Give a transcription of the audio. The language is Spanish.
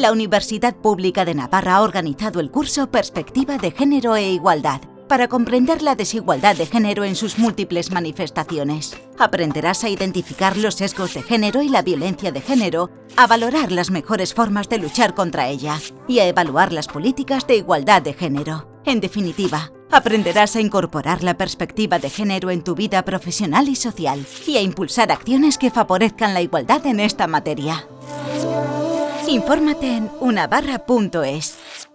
la Universidad Pública de Navarra ha organizado el curso Perspectiva de Género e Igualdad para comprender la desigualdad de género en sus múltiples manifestaciones. Aprenderás a identificar los sesgos de género y la violencia de género, a valorar las mejores formas de luchar contra ella y a evaluar las políticas de igualdad de género. En definitiva, aprenderás a incorporar la perspectiva de género en tu vida profesional y social y a impulsar acciones que favorezcan la igualdad en esta materia. Infórmate en unabarra.es.